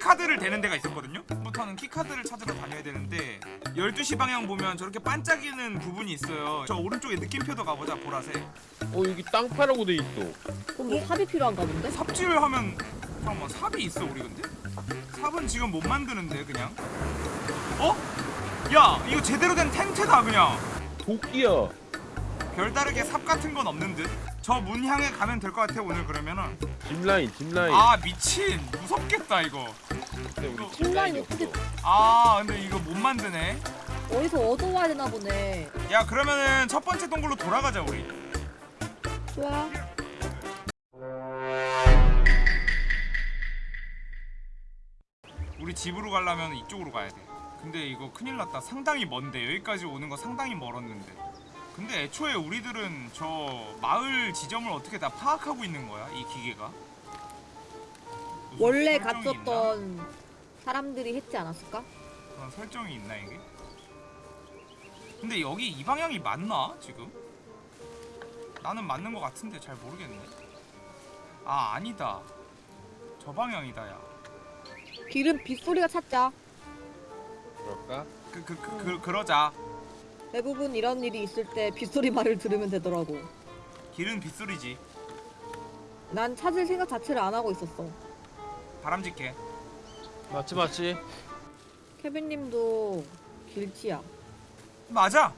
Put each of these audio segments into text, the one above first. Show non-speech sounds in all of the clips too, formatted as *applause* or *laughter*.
keycard를 대는 데가 있었거든요 부터는 keycard를 찾으러 다녀야 되는데 12시 방향 보면 저렇게 반짝이는 부분이 있어요 저 오른쪽에 느낌표도 가보자 보라색 어 여기 땅 파라고 돼 있어. 그럼 뭐 삽이 필요한가 본데? 삽질을 하면 잠깐만 삽이 있어 우리 근데? 삽은 지금 못 만드는데 그냥 어? 야 이거 제대로 된 텐트다 그냥 도끼야. 별다르게 삽 같은 건 없는 듯 저 문 향해 가면 될 것 같아 오늘 그러면은. 짚라인 짚라인. 아 미친. 무섭겠다 이거. 근데 우리 짚라인 어떻게-. 아 근데 이거 못 만드네. 어디서 얻어와야 되나 보네. 야 그러면은 첫 번째 동굴로 돌아가자 우리. 좋아. 우리 집으로 가려면 이쪽으로 가야 돼. 근데 이거 큰일 났다. 상당히 먼데. 여기까지 오는 거 상당히 멀었는데 근데 애초에 우리들은 저 마을 지점을 어떻게 다 파악하고 있는 거야 이 기계가 원래 설정이 있나? 갔었던 사람들이 했지 않았을까? 그런 설정이 있나 이게? 근데 여기 이 방향이 맞나 지금? 나는 맞는 것 같은데 잘 모르겠네. 아 아니다. 저 방향이다 야. 길은 빗소리가 찾자. 그럴까? 그 그 그 그, 그러자. 대부분 이런 일이 있을 때 빗소리 말을 들으면 되더라고. 길은 빗소리지. 난 찾을 생각 자체를 안 하고 있었어. 바람직해. 맞지 맞지 케빈님도 길치야. 맞아.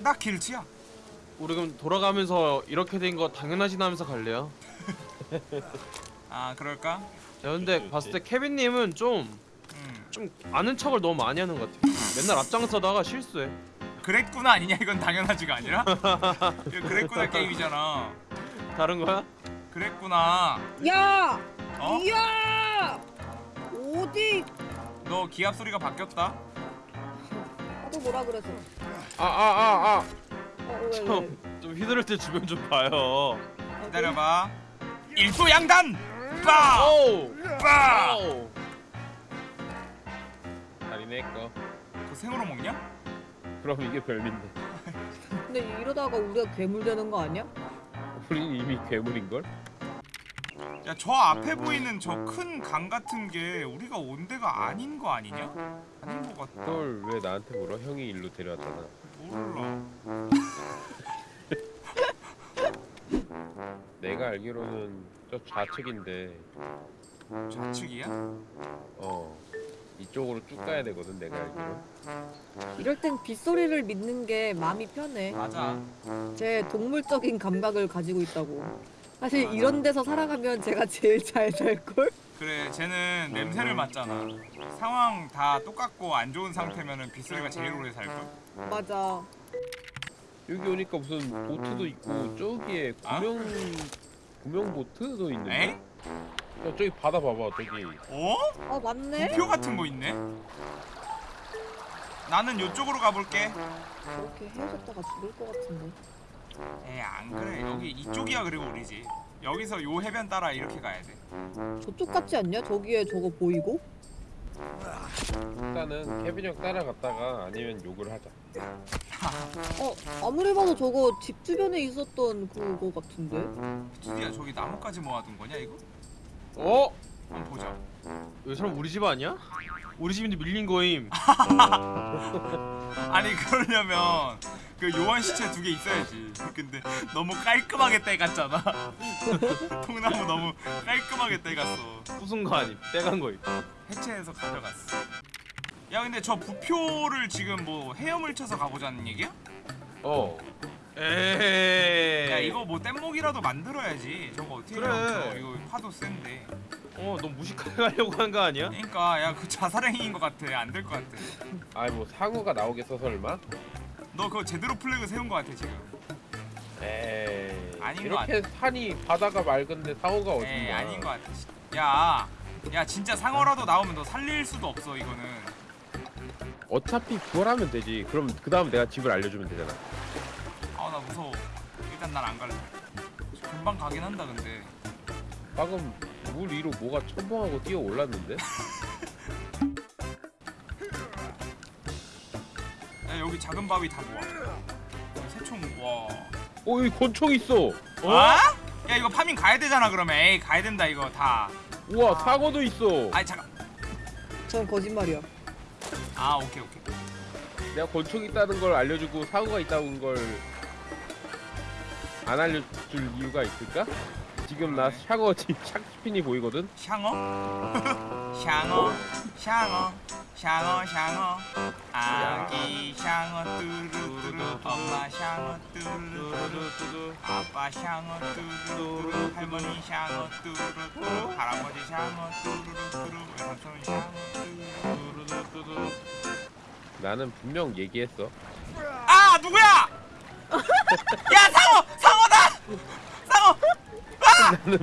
나 길치야. 우리 그럼 돌아가면서 이렇게 된 거 당연하진 하면서 갈래요? *laughs* 아 그럴까? 야 근데 봤을 때 케빈님은 좀좀 음. 아는 척을 너무 많이 하는 것 같아 맨날 앞장서다가 실수해 그랬구나 아니냐 이건 당연하지가 아니라. *laughs* 이거 그랬구나 게임이잖아. 다른 거야? 그랬구나. 야! 어? 야! 어디? 너 기압 소리가 바뀌었다. 나도 뭐라 그래서. 아아아 아. 어, 왜, 왜? 좀, 좀 휘두를 때 주변 좀 봐요 기다려봐. 일도양단. 빠. 빠. 다리네 거. 그거 생으로 먹냐? 그럼 이게 별민데. 근데 이러다가 우리가 괴물 되는 거 아니야? 우린 이미 괴물인 걸? 야 저 앞에 보이는 저 큰 강 같은 게 우리가 온 데가 아닌 거 아니냐? 아닌 거 같다. 그걸 왜 나한테 물어? 형이 일로 데려왔잖아. 몰라. *laughs* 내가 알기로는 저 좌측인데 좌측이야? 어 이쪽으로 쭉 가야 되거든 내가 알기로. 이럴 땐 빗소리를 믿는 게 마음이 편해. 맞아. 제 동물적인 감각을 가지고 있다고. 사실 맞아. 이런 데서 살아가면 제가 제일 잘 살걸? 그래 쟤는 냄새를 맡잖아. 상황 다 똑같고 안 좋은 상태면은 빗소리가 제일 오래 살걸. 맞아. 여기 오니까 무슨 보트도 있고 저기에 아? 구명 구명 보트도 있는데. 에? 야, 저기 바다 봐봐 저기. 어? 아 맞네? 표 같은 거 있네. 나는 요쪽으로 가볼게. 저렇게 헤어졌다가 죽을 것 같은데. 에안 그래 여기 이쪽이야 그리고 우리지. 여기서 요 해변 따라 이렇게 가야 돼. 저쪽 같지 않냐? 저기에 저거 보이고? 일단은 케빈 형 따라갔다가 아니면 욕을 하자. 어 아무리 봐도 저거 집 주변에 있었던 그거 같은데? 드디어 저기 나뭇가지 모아둔 거냐 이거? 어? 한번 보자. 여기 사람 우리 집 아니야? 우리 집인데 밀린 거임 *laughs* 아니 그러려면 그 요원 시체 두 개 있어야지. 근데 너무 깔끔하게 떼갔잖아. *laughs* 통나무 너무 깔끔하게 떼갔어. 부순 거 아님 빼간 거임 해체해서 가져갔어. 야 근데 저 부표를 지금 뭐 헤엄을 쳐서 가보자는 얘기야? 어. 에이 야 이거 뭐 뗏목이라도 만들어야지. 저거 어떻게 그래. 헤엄쳐? 이거 파도 센데. 어 너 무식하게 가려고 한 거 아니야? 그러니까 야 그 자살행위인 것 같아. 안 될 것 같아. 아이 뭐 상어가 나오겠어 설마? 너 그거 제대로 플래그 세운 것 같아 지금. 에이. 아닌 거 이렇게 산이 바다가 맑은데 상어가 어딨냐? 에이 아닌 것 같아. 야, 야 진짜 상어라도 나오면 너 살릴 수도 없어 이거는. 어차피 구걸하면 되지. 그럼 그 다음 내가 집을 알려주면 되잖아. 아나 무서워. 일단 난 안 갈래. 금방 가긴 한다 근데. 방금 물 위로 뭐가 첨벙하고 뛰어 올랐는데? 야 여기 작은 바위 다 모아. 새총 와. 어 여기 권총 있어. 어? 야 이거 farming 가야 되잖아 그러면. 에이 가야 된다 이거 다. 우와 상어도 있어. 아니 잠깐. 전 거짓말이야. 아 오케이 오케이 내가 권총 있다는 걸 알려주고 사고가 있다는 걸 안 알려줄 이유가 있을까? 지금 나 *laughs* 지 샥스핀이 보이거든? 샹어? *laughs* 샹어? 샹어? 샹어 샹어? 아기 샹어 뚜루뚜루. 엄마 샹어 뚜루뚜루. 아빠 샹어 뚜루뚜루. 할머니 샹어 뚜루뚜루. 할아버지 샹어 뚜루뚜루. 외삼촌 샹어 뚜루뚜루. 나는 분명 얘기했어. 아 누구야? *laughs* 야 상어! 상어 다 상어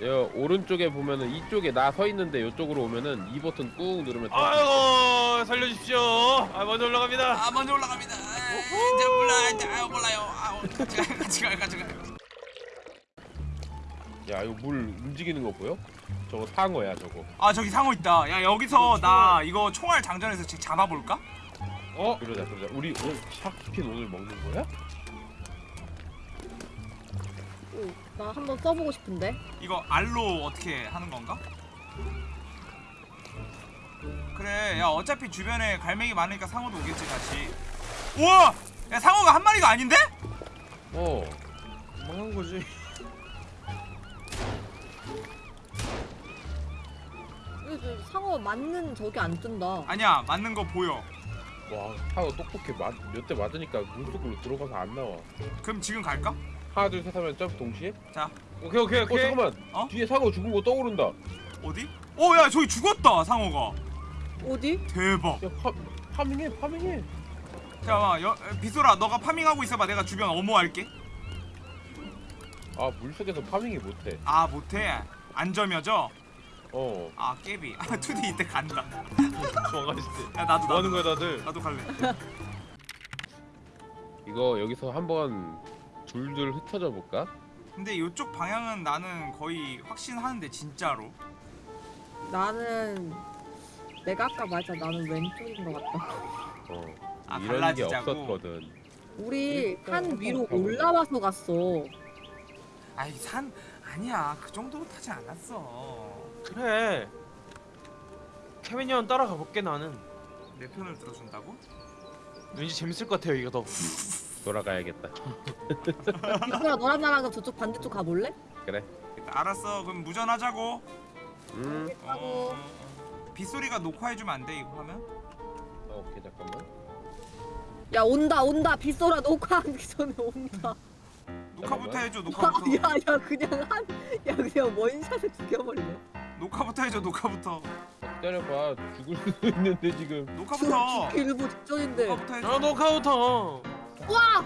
여 오른쪽에 보면은 이쪽에 나 서 있는데 이쪽으로 오면은 이 버튼 꾹 누르면 돼. 아이고 살려주십시오 아 먼저 올라갑니다 아 먼저 올라갑니다 이제 몰라 아 몰라요 아 같이 가요 같이 가요 같이 가요 야 이거 물 움직이는 거 보여? 저거 상어야 저거. 아 저기 상어 있다 야 여기서 나 이거 총알 장전해서 지금 잡아볼까? 어? 그러자 그러자. 우리 오늘 샥스핀 오늘 먹는 거야? 나 한번 써보고 싶은데. 이거 알로 어떻게 하는 건가? 그래 야 어차피 주변에 갈매기 많으니까 상어도 오겠지 다시 우와 야 상어가 한 마리가 아닌데? 어. 망한 거지 이거 상어 맞는 저기 안 뜬다. 아니야 맞는 거 보여 와 상어 똑똑해. 몇 대 맞으니까 물속으로 들어가서 안 나와. 그럼 지금 갈까? 하나 둘 셋 하면 점프 동시에? 오케이 오케이 어 오케이 잠깐만. 어? 뒤에 상어 죽은 거 떠오른다. 어디? 어야 저기 죽었다 상어가 어디? 대박 야 파, 파밍해 파밍해. 잠깐만 여, 비소라 너가 파밍하고 있어봐 내가 주변 어모할게 아 물속에서 파밍이 못해. 아 못해 안점여져 어. 아 깨비 아 투디 이때 간다 *laughs* 때야 나도 뭐 하는 나도 거야 다들 나도 갈래 이거 여기서 한번 줄줄 흩어져 볼까? 근데 이쪽 방향은 나는 거의 확신하는데 진짜로 나는 내가 아까 말했잖아. 나는 왼쪽인 것 같다. 어. 아 이런 게 갈라지자고 없었거든. 우리 일단 산 위로. 올라와서 갔어. 아이 산 아니야 그 정도로 타지 않았어 그래 케빈이 형 따라가 볼게 나는 내 편을 들어준다고? 왠지 재밌을 것 같아요 이거 더 *laughs* 돌아가야겠다. 이거야 너랑 나랑 저쪽 반대쪽 가볼래? 그래. 알았어 그럼 무전하자고 음. 하고. 어, 빗소리가 녹화해주면 안 돼 이거 하면? 어, 오케이 잠깐만. 야 온다 온다 빗소라 녹화하기 전에 온다. 녹화부터. 해줘 녹화부터 야야 그냥 한야 그냥 one shot에 죽여버리네. 녹화부터 해줘 녹화부터 기다려봐. 죽을 수도 있는데 지금. 녹화부터 죽기 *laughs* 일부 직전인데. 녹화부터 해줘 아 녹화부터 와!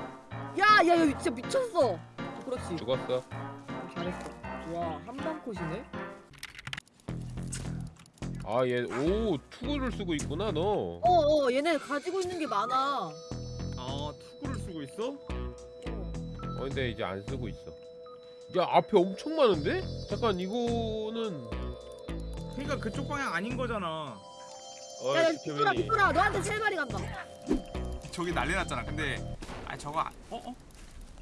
야, 야, 야, 진짜 미쳤어. 어, 그렇지. 죽었어. 어, 잘했어. 와, 한방 컷이네. 아, 얘, 오, 투구를 쓰고 있구나, 너. 어, 어, 얘네 가지고 있는 게 많아. 아 투구를 쓰고 있어? 어. 어, 근데 이제 안 쓰고 있어. 야, 앞에 엄청 많은데? 잠깐, 이거는. 그러니까 그쪽 방향 아닌 거잖아 어이 야, 야, 케빈이 빗소라, 너한테 세 마리 간다. 저기 난리 났잖아 근데 아 저거 아- 어? 어?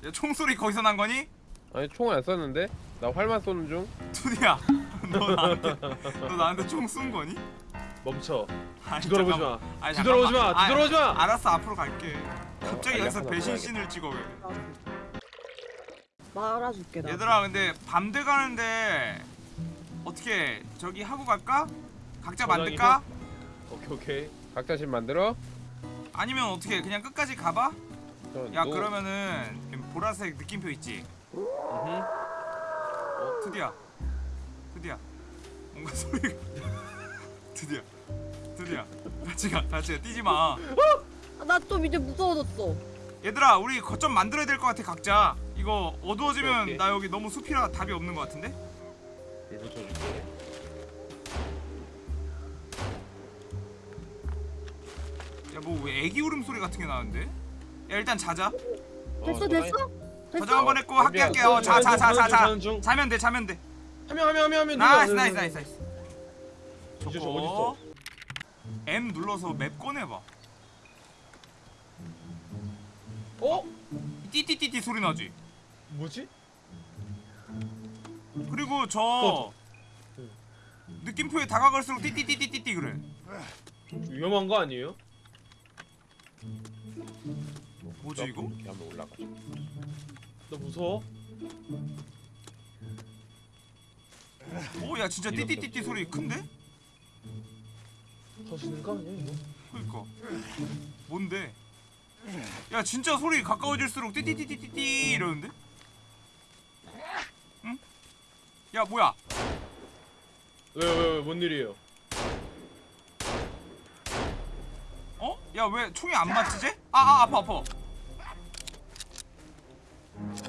야 총소리 거기서 난 거니? 아니, 총을 안 쐈는데? 나 활만 쏘는 중? 투디야 *laughs* 너 나한테 너 나한테 총 쏜 거니? 멈춰 아니, 뒤돌아보지 잠깐만. 마 아니, 뒤돌아보지 잠깐만. 마 뒤돌아보지 마 아, 알았어 앞으로 갈게 갑자기 알약 여기서 하나 배신 먹어야겠다. 씬을 찍어 왜 말아줄게, 나. 얘들아 근데 밤 돼 가는데 어떻게 저기 하고 갈까? 각자 저장이 만들까? 오케이 오케이 각자 집 만들어? 아니면 어떻게 그냥 끝까지 가봐? 저, 야 너- 그러면은 보라색 느낌표 있지? 음흠. 드디어 드디어 뭔가 소리가 *laughs* 드디어 드디어 같이 가 같이 가 뛰지 마 아, 나좀 이제 무서워졌어. 얘들아 우리 거점 만들어야 될 것 같아 각자 이거 어두워지면 오케이, 오케이. 나 여기 너무 숲이라 답이 없는 것 같은데 불 붙여줄게. 야뭐왜 애기 울음소리 같은 게 나는데 야 일단 자자 어, 됐어. 됐어? 저장? 한번 했고 할게 할게 어, 어자자 자 자자중 자면 돼 자면 돼 하면 하면 하면 하면 nice nice nice nice 저거 어딨어 M 눌러서 map 꺼내봐 어? 띠띠띠띠 소리 나지 뭐지? 그리고 저. 느낌표에 다가갈수록 띠띠띠띠띠띠 그래 위험한 거 아니에요? 뭐지 이거? 이렇게 하면 올라가죠. 나 무서워. 오야 진짜 띠띠띠띠 소리 큰데? 터지는 거 아니야 이거? 그니까 뭔데? 야 진짜 소리 가까워질수록 띠띠띠띠띠띠 이러는데? 응? 야 뭐야? 왜왜왜뭔 일이에요? 야 왜 총이 안 맞지 쟤? 아아 아파 아파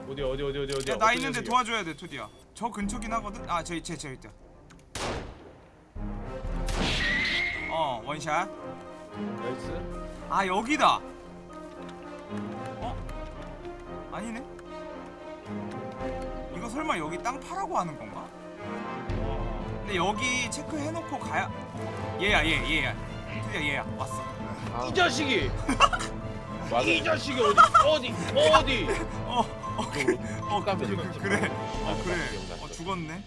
어디 어디 어디 어디 어디? 야나 있는데 도와줘야 돼 토디야 저 근처긴 하거든? 아 저기 쟤 저기 있다 어 one shot nice. 아 여기다 어? 아니네 이거 설마 여기 땅 파라고 하는 건가? 근데 여기 체크해놓고 가야 얘야 얘 얘야 토디야 얘야 왔어 아, 이 자식이! *laughs* 이 자식이 어디 어디 어디? 어, 어, 그, 어, 까면 그. 그, 그래, 아, 어, 그래, 기억났어. 어, 죽었네.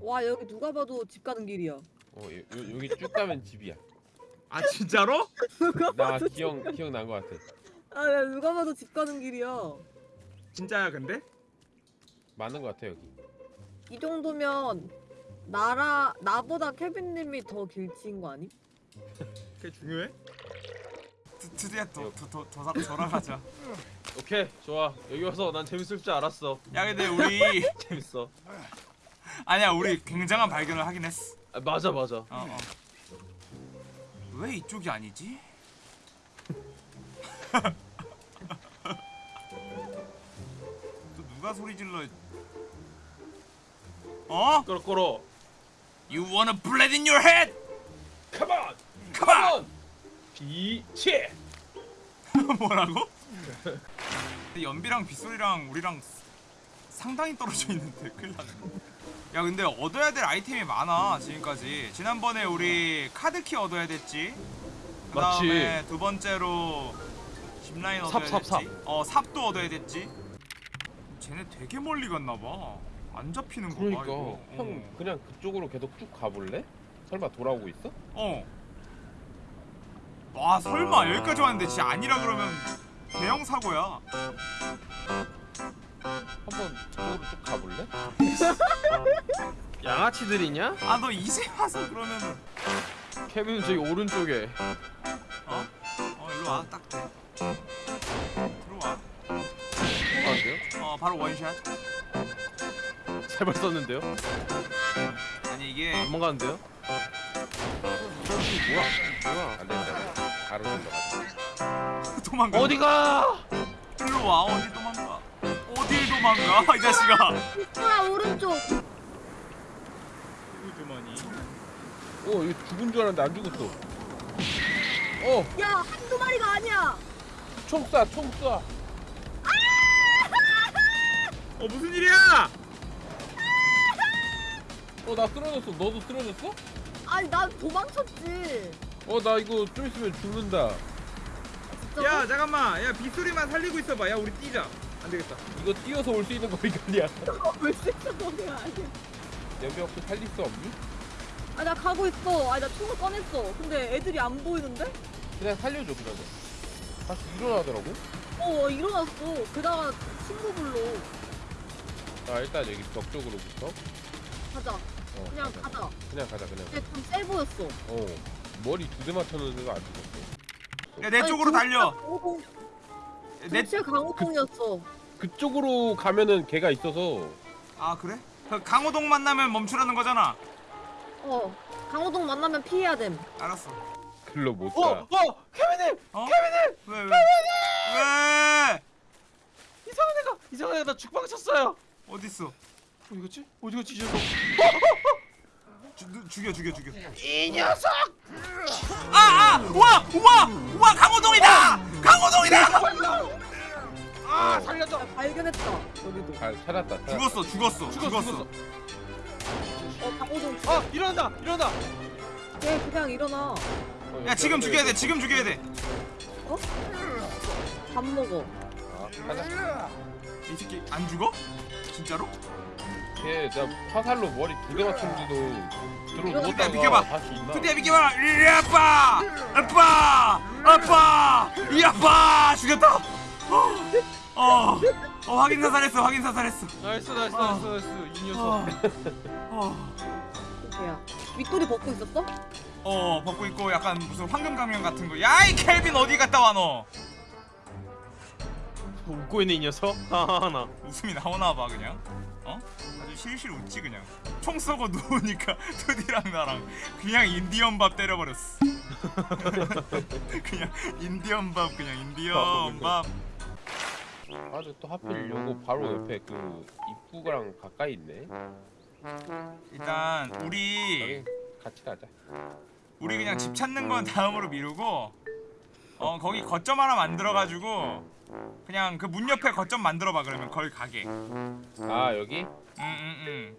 와 여기 누가 봐도 집 가는 길이야. 어, 요, 요- 여기 쭉 가면 집이야. 아, 진짜로? *laughs* 누가 나 봐도 기억 기억 난것 같아. 아 야, 누가 봐도 집 가는 길이야. 진짜야, 근데? 맞는 것 같아 여기. 이 정도면 나라 나보다 케빈님이 더 길치인 거 아니? *laughs* 그게 중요해? 드, 드디어 더, 더, 더, 더, 사- 돌아가자. *laughs* 오케이 좋아 여기 와서 난 재밌을 줄 알았어. 야, 근데 *laughs* 우리, 재밌어. 아니야, 우리 굉장한 발견을 하긴 했어. 아, 맞아 맞아. 어, 어. 왜 이쪽이 아니지? *laughs* 또 누가 소리 질러? 어? 끌어 끌어. You wanna blood in your head? 비치. *laughs* 뭐라고? 근데 연비랑 빗소리랑 우리랑 상당히 떨어져 있는데 큰일 났네 야 근데 얻어야 될 아이템이 많아 지금까지 지난번에 우리 카드키 얻어야 됐지 그 다음에 두 번째로 짚라인 삽, 얻어야 삽, 됐지 삽. 어 삽도 얻어야 됐지 쟤네 되게 멀리 갔나봐 안 잡히는 거봐 그러니까 이거 형 어. 그냥 그쪽으로 계속 쭉 가볼래? 설마 돌아오고 있어? 어. 와 설마 여기까지 왔는데 진짜 아니라 그러면 대형 사고야. 한번 저쪽으로 쭉 가볼래? *laughs* 양아치들이냐? 아 너 이제 와서 그러면은 케빈 저기 오른쪽에. 어? 어 일로 와 딱 돼. 들어와. 아 그래요? 어 바로 원샷. 세발 썼는데요? 아니 이게 안 먹었는데요? 뭐야? 뭐야? 안 된다. 바로 넘어가자. *laughs* 도망가. 어디가? 일로 와 어디 도망가. 어딜 도망가 이 자식아. 아 오른쪽. 주머니. 어 이거 죽은 줄 알았는데 안 죽었어. 어, 야 한두 마리가 아니야. 총 쏴, 총 쏴. 어 무슨 일이야? 어, 나 쓰러졌어. 너도 쓰러졌어? 아니 난 도망쳤지. 어, 나 이거 좀 있으면 죽는다. 진짜. 잠깐만 야 빗소리만 살리고 있어봐 야 우리 뛰자. 안 되겠다. 이거 뛰어서 올 수 있는 거니까 아니야. 왜 생각하는 아니야. 여기 혹시 살릴 수 없니? 아 나 가고 있어. 아니 나 총을 꺼냈어. 근데 애들이 안 보이는데? 그냥 살려줘 그러면. 다시 일어나더라고. 어 일어났어. 게다가 친구 불러. 자 일단 여기 벽 쪽으로부터. 가자. 어, 그냥 가자. 그냥 가자 그냥. 근데 좀세 보였어. 어 머리 두 대 맞췄는데 도 안 죽었어. 야내 쪽으로 달려. 강호동. 내. 대체 강호동이었어. 그쪽으로 가면은 걔가 있어서 아 그래? 그 강호동 만나면 멈추라는 거잖아. 어. 강호동 만나면 피해야 됨. 알았어. 글로 못 어, 가. 어, 케빈님 어? 케빈님! 왜 왜? 왜? 이상한 애가 이상한 애가 나 죽방 쳤어요. 어딨어? 어디 갔지? 어디 갔지 이 녀석? 주, 누- 죽여 죽여 죽여. 이 녀석! 아 아! 우와! 우와! 우와 강호동이다! 강호동이다! 아 살려줘! 발견했다. 여기도. 잘 찾았다. 찾았다. 죽었어 죽었어 죽었어, 죽었어. 어 강호동 죽. 아 일어난다 일어난다! 얘 그냥 일어나. 어, 야 지금 죽여야 돼 지금 죽여야 돼. 어? 밥 먹어. 아. 이 새끼 안 죽어? 진짜로? 걔 내가 화살로 머리 두대 맞췄는데도 들어 누웠다가 비켜봐. 다시 있나? 드디어 비켜봐. 이 아빠! 아빠! 아빠! 이 아빠! 죽였다. 어, 어, 어 확인 사살했어 확인 사살했어. nice nice 아. nice nice. 이 녀석. 어, 어? 윗도리 벗고 있었어? 어 벗고 있고 약간 무슨 황금 가면 같은 거 야 이 켈빈 어디 갔다 와 너? 웃고 있는 이 녀석. *laughs* 하하나. 웃음이 나오나 봐 그냥 어? 아주 실실 웃지 그냥. 총 쏘고 *laughs* 누우니까 투디랑 나랑 그냥 인디언 밥 때려버렸어. *laughs* 그냥 인디언 밥 그냥 인디언 밥. 아주 또 하필 요거 바로 옆에 그 입구랑 가까이 있네. 일단 우리 같이 가자. 우리 그냥 집 찾는 건 다음으로 미루고 어 거기 거점 하나 만들어가지고 그냥 그 문 옆에 거점 만들어봐 그러면 거기 가게 아 여기? 응응응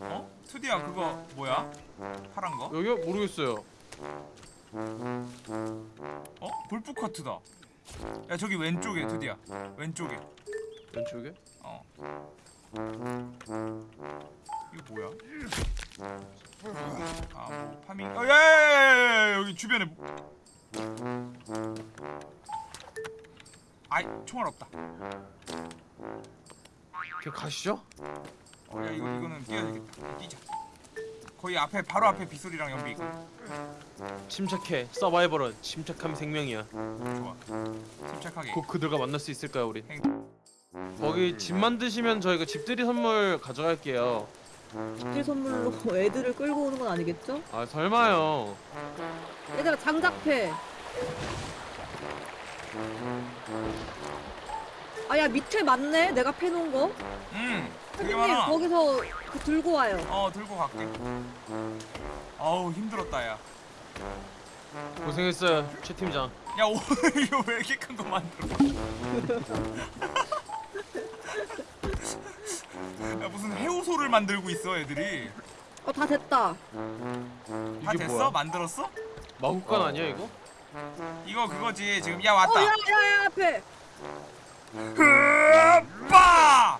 어? 투디야 그거 뭐야? 파란 거? 여기요 모르겠어요 어? 골프 커트다 야 저기 왼쪽에 투디야 왼쪽에 왼쪽에 어 이거 뭐야? 아뭐 파밍 어 야야야야야 여기 주변에 아이 총알 없다 걔 가시죠 어, 야 이거 이거는 뛰어야 되겠다. 뛰자. 거의 앞에 바로 앞에 빗소리랑 연비 있고. 침착해 서바이벌은 침착함이 생명이야 좋아. 침착하게. 곧 그들과 만날 수 있을까요 우리 행- 거기 집 만드시면 저희가 집들이 선물 가져갈게요 집들 선물로 *laughs* 애들을 끌고 오는 건 아니겠죠? 아 설마요 얘들아 장작패. 아 야 밑에 맞네. 내가 패놓은 거. 음. 되게 선생님 많아. 거기서 그 들고 와요. 어 들고 갈게. 어우 힘들었다 야. 고생했어요 최 팀장 야 오늘 *laughs* 이거 왜 이렇게 큰 거 만들어? *laughs* 야 무슨 해우소를 만들고 있어 애들이. 어 다 됐다. 다 이게 됐어? 뭐야 만들었어? 마구간 어. 아니야 이거? 이거 그거지 지금 야 왔다. 어야야야 앞에. 으빠!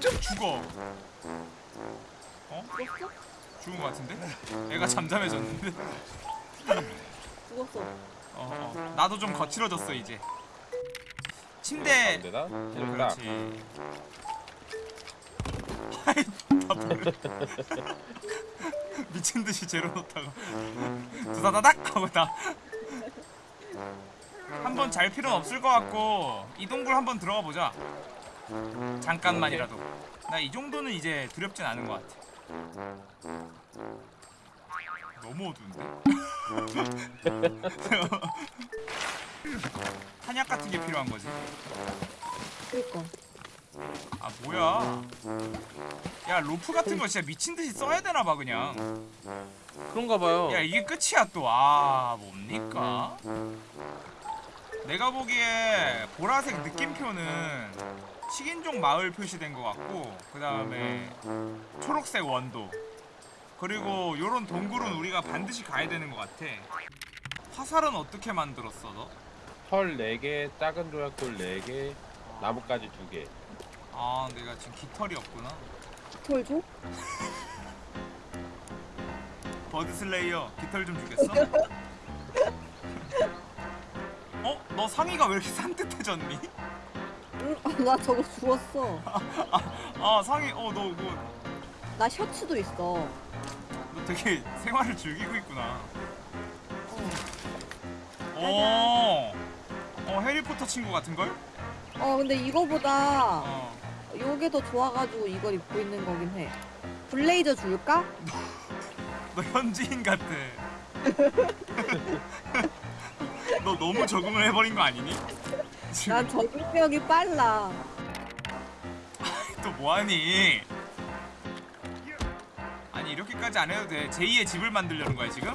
죽어. 죽었어? 죽은 거 같은데? 애가 잠잠해졌는데? 죽었어. 어, 어. 나도 좀 거칠어졌어 이제. 침대. 해줬다. 그렇지. 아이. 미친 듯이 재로 놓다가 두다다닥 하고 다. 한 번 잘 필요는 없을 것 같고 이 동굴 한번 들어가 보자. 잠깐만이라도. 나 이 정도는 이제 두렵진 않은 것 같아. 너무 어두운데? *laughs* 한약 같은 게 필요한 거지. 그니까. 아 뭐야? 야 로프 같은 거 진짜 미친 듯이 써야 되나 봐 그냥. 그런가 봐요 야 이게 끝이야 또. 아 뭡니까? 내가 보기에 보라색 느낌표는 식인종 마을 표시된 것 같고 그 다음에 초록색 원도 그리고 요런 동굴은 우리가 반드시 가야 되는 것 같아. 화살은 어떻게 만들었어 너? 털 4개, 작은 조약돌 4개, 나뭇가지 2개. 아 내가 지금 깃털이 없구나. 털 줘? 버드 슬레이어 깃털 좀 주겠어? *laughs* 어? 너 상의가 왜 이렇게 산뜻해졌니? 응, 아, 나 저거 죽었어. 아 상의 어너 그거 나 셔츠도 있어. 너 되게 생활을 즐기고 있구나. 어. 어 해리포터 친구 같은 걸? 어, 근데 이거보다 어. 요게 더 좋아가지고 이걸 입고 있는 거긴 해. 블레이저 줄까? 너 현지인 같아. *laughs* 너 너무 적응을 해버린 거 아니니? 지금 난 적응력이 빨라. 또 뭐하니? 아니 이렇게까지 안 해도 돼. 제2의 집을 만들려는 거야 지금?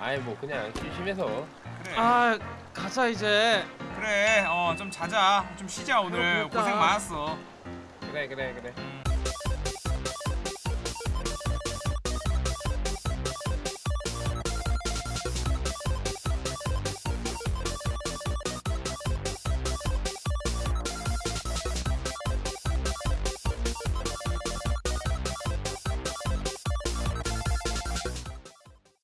아이 뭐 그냥 심심해서. 그래. 아 가자 이제 그래. 어 좀 자자. 좀 쉬자 오늘. 고생 많았어. 그래 그래 그래. 음.